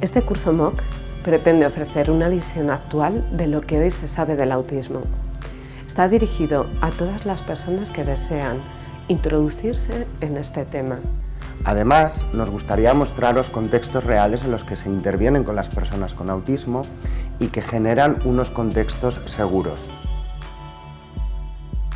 Este curso MOOC pretende ofrecer una visión actual de lo que hoy se sabe del autismo. Está dirigido a todas las personas que desean introducirse en este tema. Además, nos gustaría mostraros contextos reales en los que se intervienen con las personas con autismo y que generan unos contextos seguros.